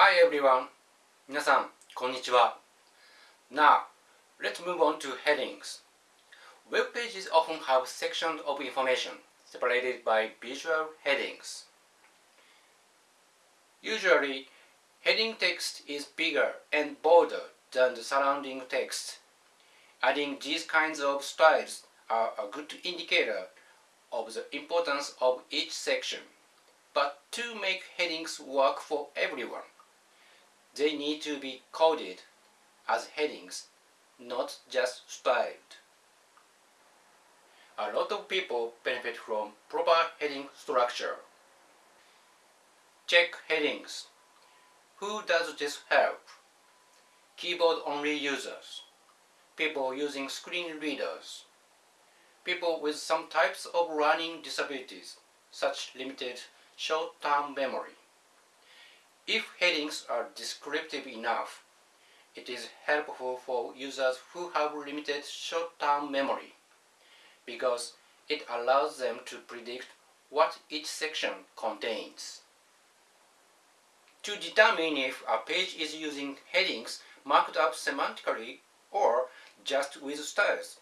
Hi everyone! 皆さん、こんにちは。Now, let's move on to headings. Web pages often have sections of information separated by visual headings. Usually, heading text is bigger and bolder than the surrounding text. Adding these kinds of styles are a good indicator of the importance of each section. But to make headings work for everyone, they need to be coded as headings, not just styled. A lot of people benefit from proper heading structure. Check headings. Who does this help? Keyboard-only users, people using screen readers, people with some types of learning disabilities, such limited short-term memory. If headings are descriptive enough, it is helpful for users who have limited short-term memory because it allows them to predict what each section contains. To determine if a page is using headings marked up semantically or just with styles,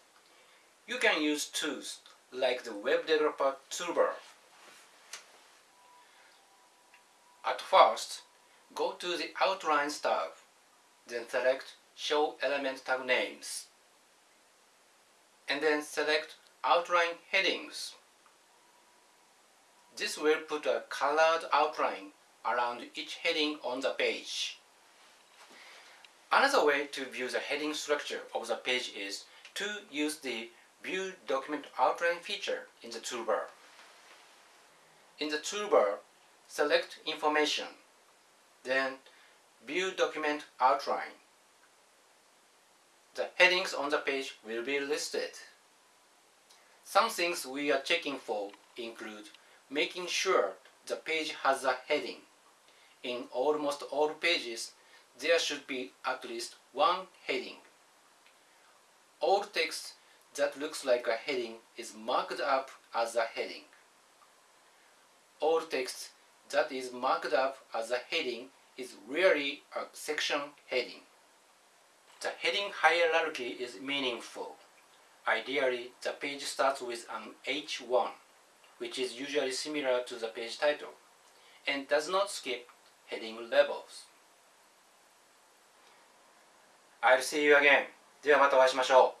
you can use tools like the Web Developer Toolbar. At first, go to the Outlines tab, then select Show Element Tag Names, and then select Outline Headings. This will put a colored outline around each heading on the page. Another way to view the heading structure of the page is to use the View Document Outline feature in the toolbar. In the toolbar, select Information, then View Document Outline. The headings on the page will be listed. Some things we are checking for include making sure the page has a heading. In almost all pages, there should be at least one heading. All text that looks like a heading is marked up as a heading. All text that is marked up as a heading is really a section heading. The heading hierarchy is meaningful. Ideally, the page starts with an H1, which is usually similar to the page title, and does not skip heading levels. I'll see you again. ではまたお会いしましょう。